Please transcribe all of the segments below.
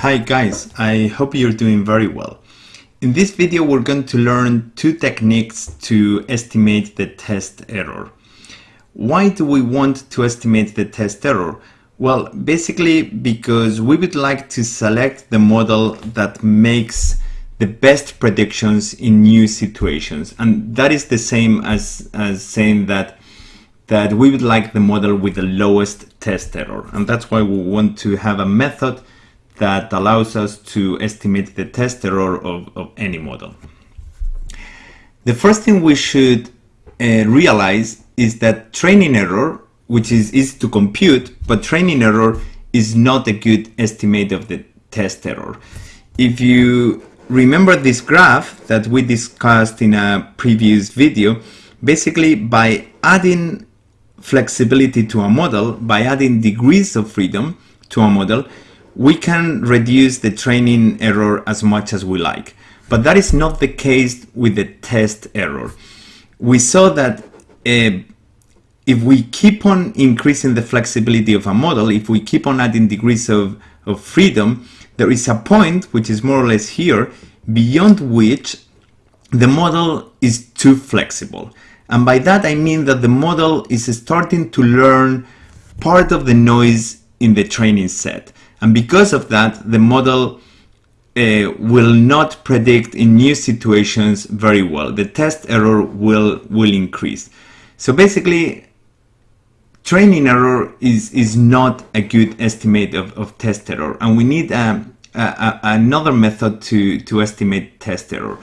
Hi guys, I hope you're doing very well. In this video we're going to learn two techniques to estimate the test error. Why do we want to estimate the test error? Well, basically because we would like to select the model that makes the best predictions in new situations. And that is the same as, as saying that that we would like the model with the lowest test error. And that's why we want to have a method that allows us to estimate the test error of, of any model. The first thing we should uh, realize is that training error, which is easy to compute, but training error is not a good estimate of the test error. If you remember this graph that we discussed in a previous video, basically by adding flexibility to a model, by adding degrees of freedom to a model, we can reduce the training error as much as we like. But that is not the case with the test error. We saw that uh, if we keep on increasing the flexibility of a model, if we keep on adding degrees of, of freedom, there is a point, which is more or less here, beyond which the model is too flexible. And by that I mean that the model is starting to learn part of the noise in the training set. And because of that, the model uh, will not predict in new situations very well. The test error will, will increase. So basically, training error is, is not a good estimate of, of test error. And we need a, a, a, another method to, to estimate test error.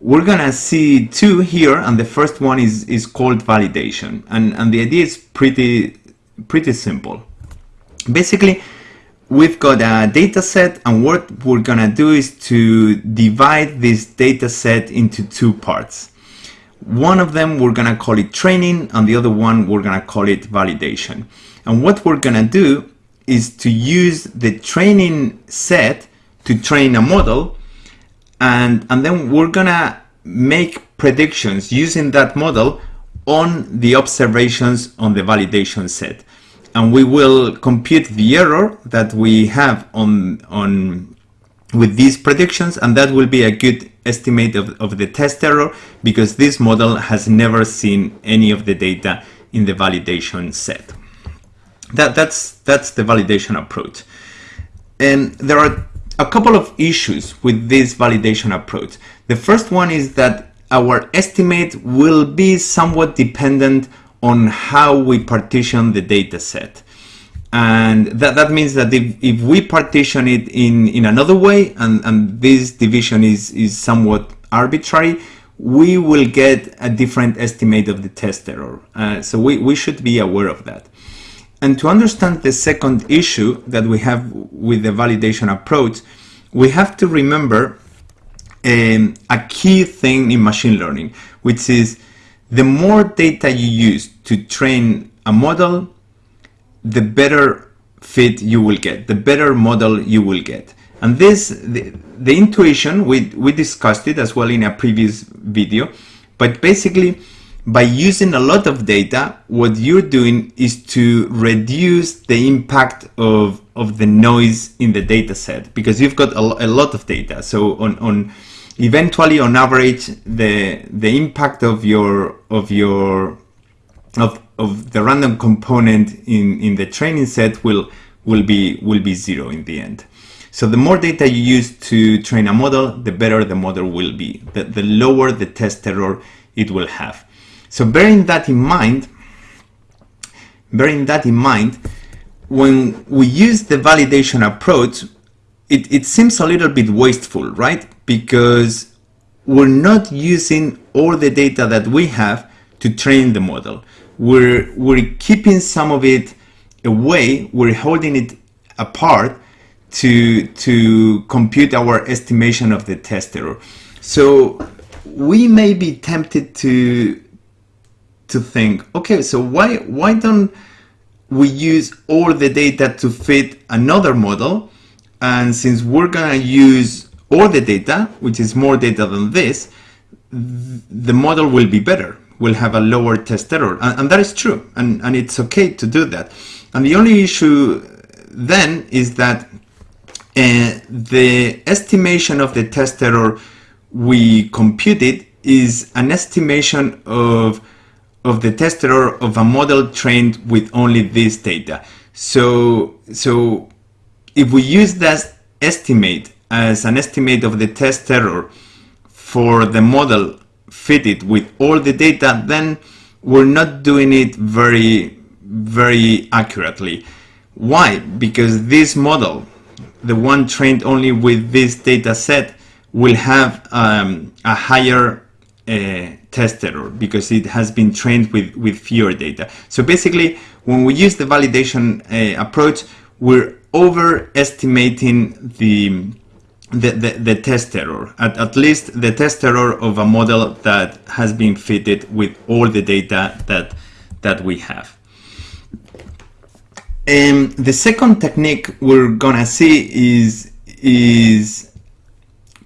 We're gonna see two here, and the first one is, is called validation. And, and the idea is pretty, pretty simple. Basically, we've got a data set and what we're gonna do is to divide this data set into two parts. One of them we're gonna call it training and the other one we're gonna call it validation. And what we're gonna do is to use the training set to train a model and, and then we're gonna make predictions using that model on the observations on the validation set and we will compute the error that we have on, on with these predictions and that will be a good estimate of, of the test error because this model has never seen any of the data in the validation set. That, that's, that's the validation approach. And there are a couple of issues with this validation approach. The first one is that our estimate will be somewhat dependent on how we partition the data set. And that, that means that if, if we partition it in, in another way, and, and this division is, is somewhat arbitrary, we will get a different estimate of the test error. Uh, so we, we should be aware of that. And to understand the second issue that we have with the validation approach, we have to remember um, a key thing in machine learning, which is the more data you use to train a model, the better fit you will get, the better model you will get. And this, the, the intuition, we, we discussed it as well in a previous video, but basically by using a lot of data, what you're doing is to reduce the impact of, of the noise in the data set because you've got a, a lot of data. So on, on eventually on average the the impact of your of your of of the random component in in the training set will will be will be zero in the end. So the more data you use to train a model the better the model will be. The, the lower the test error it will have. So bearing that in mind bearing that in mind when we use the validation approach it, it seems a little bit wasteful, right? Because we're not using all the data that we have to train the model. We're, we're keeping some of it away, we're holding it apart to, to compute our estimation of the test error. So we may be tempted to, to think, okay, so why, why don't we use all the data to fit another model and since we're gonna use all the data, which is more data than this, the model will be better, will have a lower test error. And, and that is true, and, and it's okay to do that. And the only issue then is that uh, the estimation of the test error we computed is an estimation of of the test error of a model trained with only this data. So, so if we use that estimate as an estimate of the test error for the model fitted with all the data, then we're not doing it very, very accurately. Why? Because this model, the one trained only with this data set, will have um, a higher uh, test error because it has been trained with, with fewer data. So basically, when we use the validation uh, approach, we're overestimating the, the, the, the, test error, at, at least the test error of a model that has been fitted with all the data that, that we have. Um, the second technique we're gonna see is, is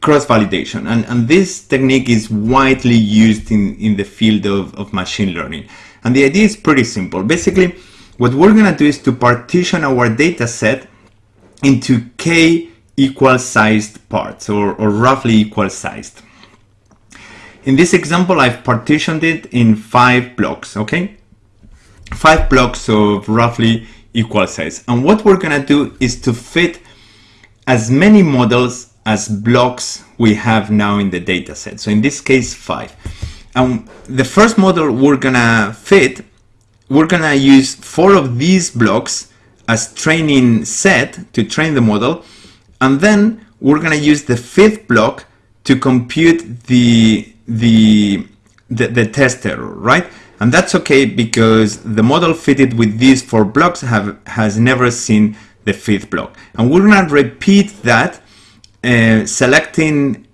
cross-validation. And, and this technique is widely used in, in the field of, of machine learning. And the idea is pretty simple. Basically, what we're to do is to partition our data set into k equal sized parts or, or roughly equal sized. In this example, I've partitioned it in five blocks, okay? Five blocks of roughly equal size. And what we're gonna do is to fit as many models as blocks we have now in the data set. So in this case, five. And the first model we're gonna fit, we're gonna use four of these blocks as training set to train the model. And then we're gonna use the fifth block to compute the, the, the, the test error, right? And that's okay because the model fitted with these four blocks have, has never seen the fifth block. And we're gonna repeat that uh, selecting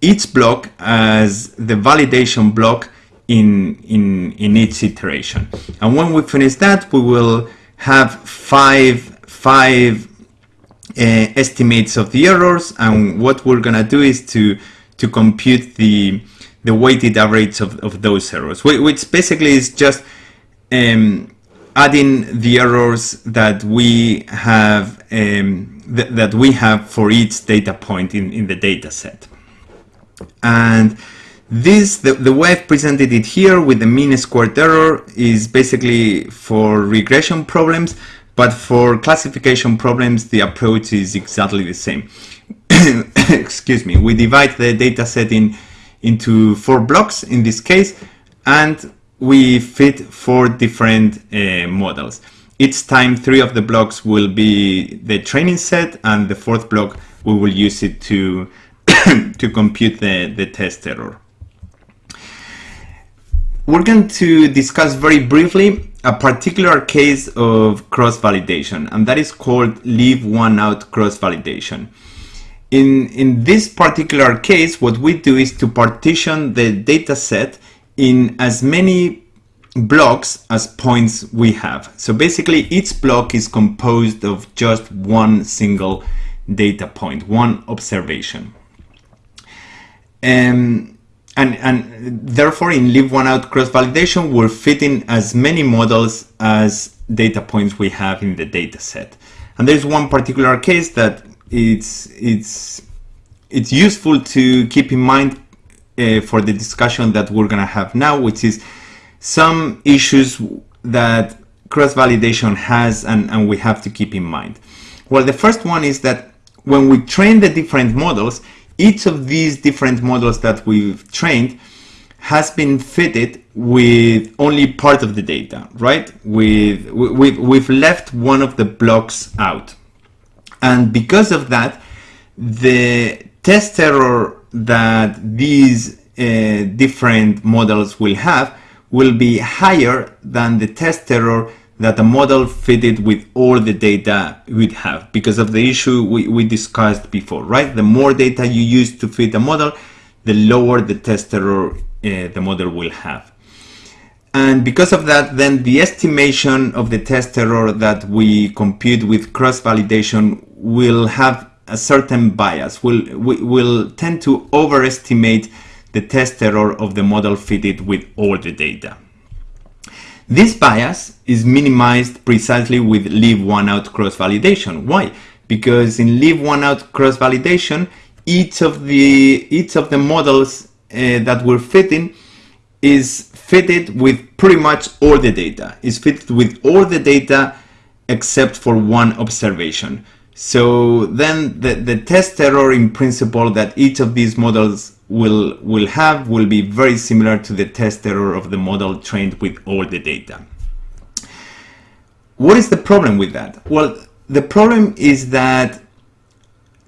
each block as the validation block in, in, in each iteration. And when we finish that, we will have five, five estimates of the errors. And what we're gonna do is to, to compute the, the weighted average of, of those errors, which basically is just um, adding the errors that we have um, th that we have for each data point in, in the data set. And this, the, the way I've presented it here with the mean squared error is basically for regression problems, but for classification problems, the approach is exactly the same. Excuse me, we divide the data set in, into four blocks in this case, and we fit four different uh, models. Each time three of the blocks will be the training set and the fourth block we will use it to, to compute the, the test error. We're going to discuss very briefly a particular case of cross-validation and that is called leave one out cross-validation. In, in this particular case, what we do is to partition the data set in as many blocks as points we have. So basically each block is composed of just one single data point, one observation. Um, and, and therefore in leave one out cross validation, we're fitting as many models as data points we have in the data set. And there's one particular case that it's, it's, it's useful to keep in mind uh, for the discussion that we're gonna have now, which is some issues that cross-validation has and, and we have to keep in mind. Well, the first one is that when we train the different models, each of these different models that we've trained has been fitted with only part of the data, right? With, we've, we've left one of the blocks out. And because of that, the test error that these uh, different models will have will be higher than the test error that a model fitted with all the data would have because of the issue we, we discussed before, right? The more data you use to fit a model, the lower the test error uh, the model will have. And because of that, then the estimation of the test error that we compute with cross-validation will have a certain bias, will, will tend to overestimate the test error of the model fitted with all the data. This bias is minimized precisely with leave one out cross validation. Why? because in leave one out cross validation, each of the each of the models uh, that we're fitting is fitted with pretty much all the data. Is fitted with all the data except for one observation. So then the, the test error in principle that each of these models will, will have will be very similar to the test error of the model trained with all the data. What is the problem with that? Well, the problem is that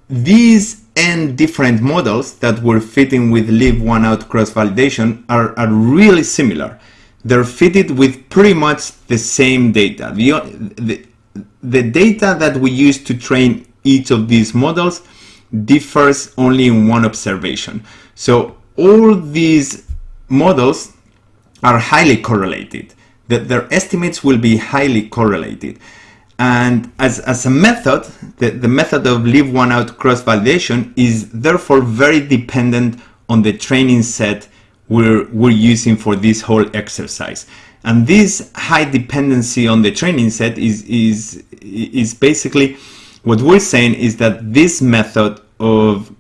these n different models that were fitting with leave one out cross validation are, are really similar. They're fitted with pretty much the same data. The, the, the data that we use to train each of these models differs only in one observation. So all these models are highly correlated. That their estimates will be highly correlated. And as, as a method, the, the method of leave one out cross validation is therefore very dependent on the training set we're, we're using for this whole exercise. And this high dependency on the training set is, is, is basically what we're saying is that this method of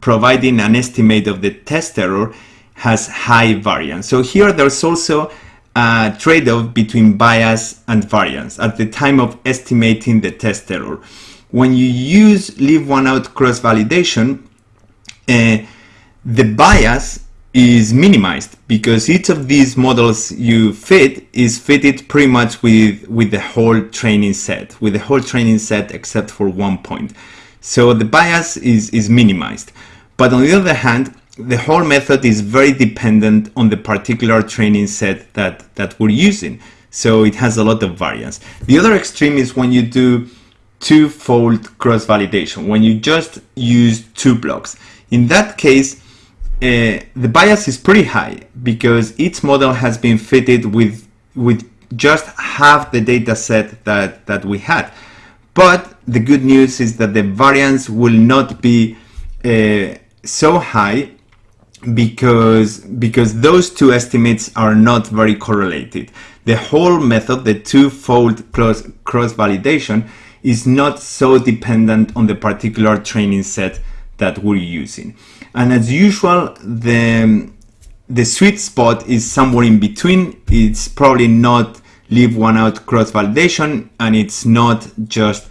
providing an estimate of the test error has high variance. So here there's also a trade-off between bias and variance at the time of estimating the test error. When you use leave one out cross validation, uh, the bias is minimized because each of these models you fit is fitted pretty much with, with the whole training set, with the whole training set except for one point. So the bias is, is minimized. But on the other hand, the whole method is very dependent on the particular training set that, that we're using. So it has a lot of variance. The other extreme is when you do two-fold cross-validation, when you just use two blocks. In that case, uh, the bias is pretty high because each model has been fitted with with just half the data set that, that we had. But the good news is that the variance will not be uh, so high because because those two estimates are not very correlated. The whole method, the two-fold cross, cross validation, is not so dependent on the particular training set that we're using. And as usual, the, the sweet spot is somewhere in between. It's probably not leave one out cross validation and it's not just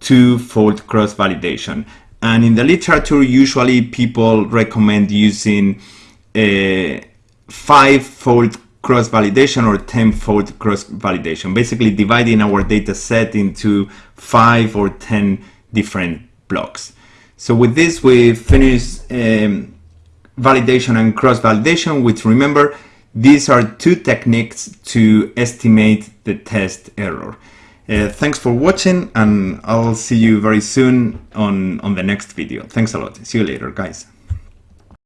two-fold cross validation. And in the literature, usually people recommend using a five-fold cross validation or 10-fold cross validation, basically dividing our data set into five or 10 different blocks. So with this, we finish um, validation and cross-validation, which remember, these are two techniques to estimate the test error. Uh, thanks for watching and I'll see you very soon on, on the next video. Thanks a lot. See you later, guys.